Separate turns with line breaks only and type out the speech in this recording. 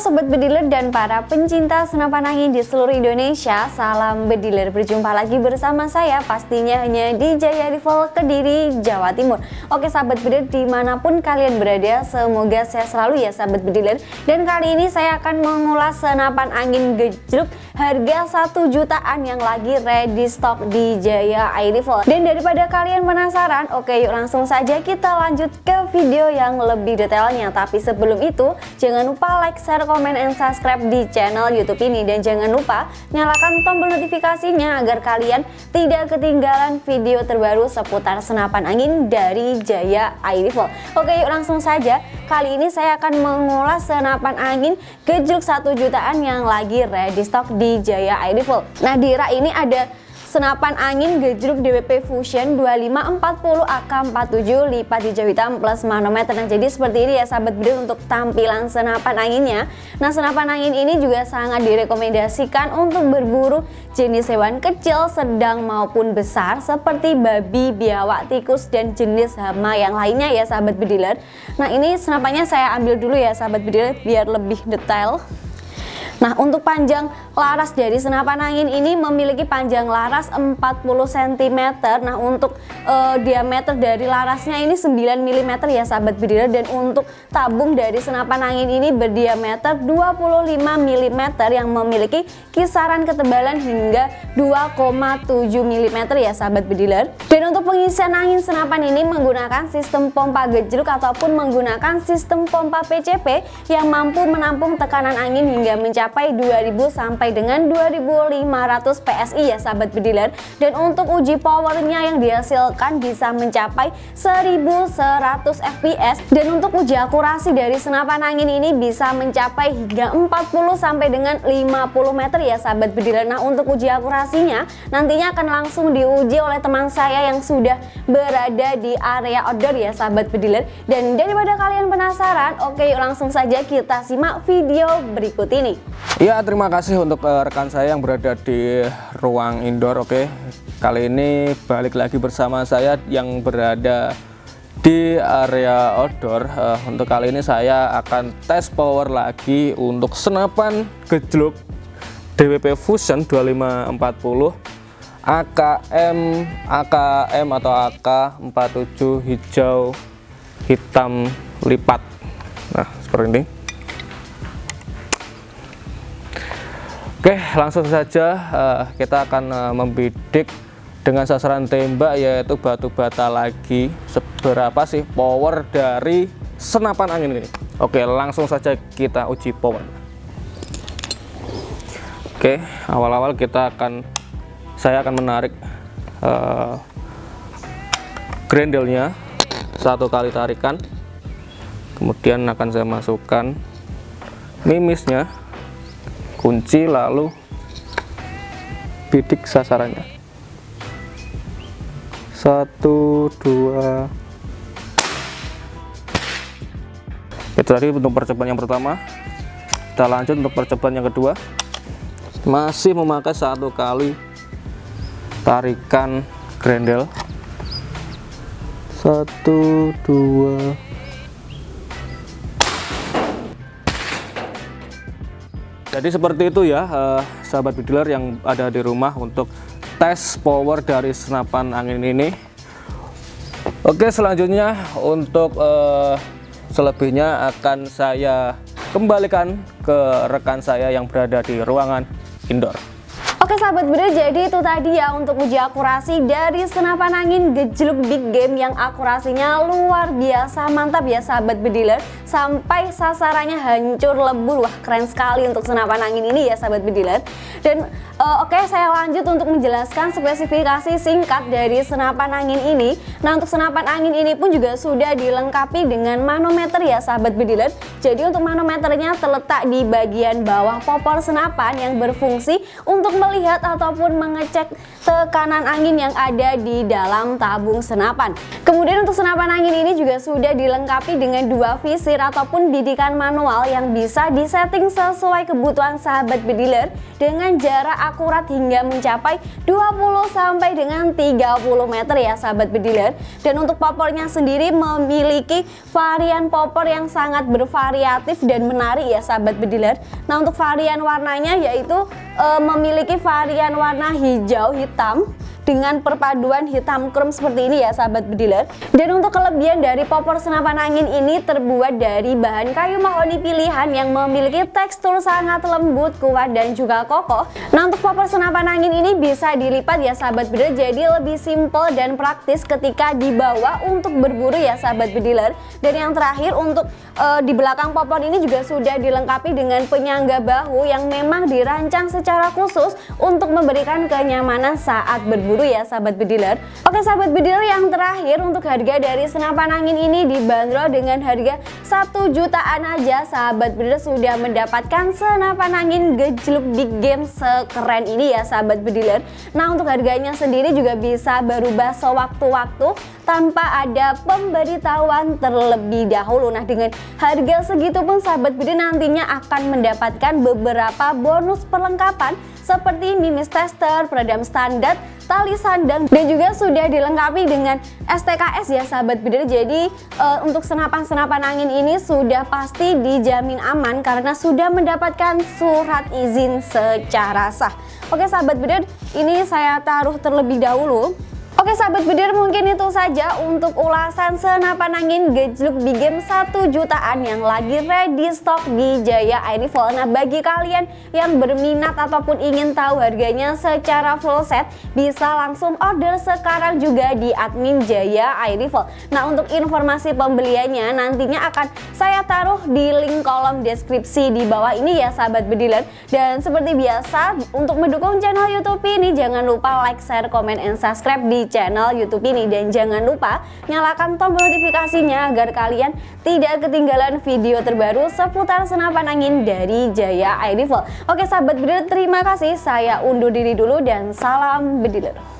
Sobat Bediler dan para pencinta senapan angin di seluruh Indonesia Salam Bediler, berjumpa lagi bersama saya pastinya hanya di Jaya Rival Kediri, Jawa Timur. Oke Sahabat Bediler di mana pun kalian berada semoga sehat selalu ya Sahabat Bediler. Dan kali ini saya akan mengulas senapan angin gejruk harga 1 jutaan yang lagi ready stock di Jaya Air Dan daripada kalian penasaran, oke yuk langsung saja kita lanjut ke video yang lebih detailnya. Tapi sebelum itu jangan lupa like, share, komen, and subscribe di channel YouTube ini dan jangan lupa nyalakan tombol notifikasinya agar kalian tidak ketinggalan video terbaru seputar senapan angin dari Jaya Air Rifle. Oke yuk langsung saja kali ini saya akan mengulas senapan angin gejluk 1 jutaan yang lagi ready stock di Jaya Air Rifle. Nah di rak ini ada senapan angin gejruk DWP Fusion 2540 AK47 lipat hijau hitam plus manometer. Nah jadi seperti ini ya sahabat bidil untuk tampilan senapan anginnya. Nah senapan angin ini juga sangat direkomendasikan untuk berburu jenis hewan kecil sedang maupun besar seperti babi biawak tikus dan jenis hama yang lainnya ya sahabat bediler nah ini senapannya saya ambil dulu ya sahabat bediler biar lebih detail Nah untuk panjang laras dari senapan angin ini memiliki panjang laras 40 cm Nah untuk e, diameter dari larasnya ini 9 mm ya sahabat bediler Dan untuk tabung dari senapan angin ini berdiameter 25 mm yang memiliki kisaran ketebalan hingga 2,7 mm ya sahabat bediler Dan untuk pengisian angin senapan ini menggunakan sistem pompa gejruk ataupun menggunakan sistem pompa PCP yang mampu menampung tekanan angin hingga mencapai mencapai 2000 sampai dengan 2500 PSI ya sahabat bediler dan untuk uji powernya yang dihasilkan bisa mencapai 1100 fps dan untuk uji akurasi dari senapan angin ini bisa mencapai hingga 40 sampai dengan 50 meter ya sahabat bediler nah untuk uji akurasinya nantinya akan langsung diuji oleh teman saya yang sudah berada di area outdoor ya sahabat bediler dan daripada kalian penasaran oke yuk langsung saja kita simak video berikut ini
Ya terima kasih untuk uh, rekan saya yang berada di ruang indoor oke. Kali ini balik lagi bersama saya yang berada di area outdoor. Uh, Untuk kali ini saya akan tes power lagi untuk senapan gejluk DWP Fusion 2540 AKM AKM atau AK47 hijau hitam lipat. Nah seperti ini Oke langsung saja uh, kita akan uh, membidik dengan sasaran tembak yaitu batu bata lagi. Seberapa sih power dari senapan angin ini? Oke langsung saja kita uji power. Oke awal-awal kita akan saya akan menarik uh, grendelnya. Satu kali tarikan. Kemudian akan saya masukkan mimisnya kunci lalu bidik sasarannya. Satu dua. Itu tadi untuk percobaan yang pertama. Kita lanjut untuk percobaan yang kedua. Masih memakai satu kali tarikan grendel. Satu dua jadi seperti itu ya eh, sahabat bediler yang ada di rumah untuk tes power dari senapan angin ini. Oke selanjutnya untuk eh, selebihnya akan saya kembalikan ke rekan saya yang berada di ruangan indoor
Oke sahabat bener jadi itu tadi ya untuk uji akurasi dari senapan angin gejluk big game yang akurasinya luar biasa mantap ya sahabat bediler. Sampai sasarannya hancur lebur. Wah keren sekali untuk senapan angin ini ya sahabat bediler. Dan uh, oke okay, saya lanjut untuk menjelaskan spesifikasi singkat dari senapan angin ini nah untuk senapan angin ini pun juga sudah dilengkapi dengan manometer ya sahabat bediler jadi untuk manometernya terletak di bagian bawah popor senapan yang berfungsi untuk melihat ataupun mengecek tekanan angin yang ada di dalam tabung senapan. Kemudian untuk senapan angin ini juga sudah dilengkapi dengan dua visir ataupun bidikan manual yang bisa disetting sesuai kebutuhan sahabat bediler dengan jarak akurat hingga mencapai 20 sampai dengan 30 meter ya sahabat bediler. Dan untuk popornya sendiri memiliki varian popor yang sangat bervariatif dan menarik ya sahabat bediler. Nah untuk varian warnanya yaitu e, memiliki varian warna hijau hitam dengan perpaduan hitam krom seperti ini ya sahabat bediler. Dan untuk kelebihan dari popor senapan angin ini terbuat dari bahan kayu mahoni pilihan yang memiliki tekstur sangat lembut kuat dan juga kokoh. Nah untuk popor senapan angin ini bisa dilipat ya sahabat bediler jadi lebih simple dan praktis ketika dibawa untuk berburu ya sahabat bediler. Dan yang terakhir untuk uh, di belakang popor ini juga sudah dilengkapi dengan penyangga bahu yang memang dirancang secara khusus untuk memberikan kenyamanan saat berburu dulu ya sahabat bediler. Oke sahabat bediler yang terakhir untuk harga dari senapan angin ini dibanderol dengan harga 1 jutaan aja. Sahabat bediler sudah mendapatkan senapan angin gejluk big game sekeren ini ya sahabat bediler. Nah untuk harganya sendiri juga bisa berubah sewaktu-waktu tanpa ada pemberitahuan terlebih dahulu. Nah dengan harga segitu pun sahabat bediler nantinya akan mendapatkan beberapa bonus perlengkapan seperti mimis tester, peredam standar, tali sandang dan juga sudah dilengkapi dengan STKS ya sahabat bidir jadi e, untuk senapan-senapan angin ini sudah pasti dijamin aman karena sudah mendapatkan surat izin secara sah. Oke sahabat bidir ini saya taruh terlebih dahulu Oke sahabat bedir mungkin itu saja untuk ulasan senapan angin gejluk di game 1 jutaan yang lagi ready stock di Jaya. Airifol Nah bagi kalian yang berminat ataupun ingin tahu harganya secara full set bisa langsung order sekarang juga di admin Jaya. Airifol Nah untuk informasi pembeliannya nantinya akan saya taruh di link kolom deskripsi di bawah ini ya sahabat bediler Dan seperti biasa untuk mendukung channel youtube ini jangan lupa like, share, komen, and subscribe di channel YouTube ini dan jangan lupa nyalakan tombol notifikasinya agar kalian tidak ketinggalan video terbaru seputar senapan angin dari Jaya Air Rifle. Oke sahabat bediler terima kasih saya undur diri dulu dan salam bediler.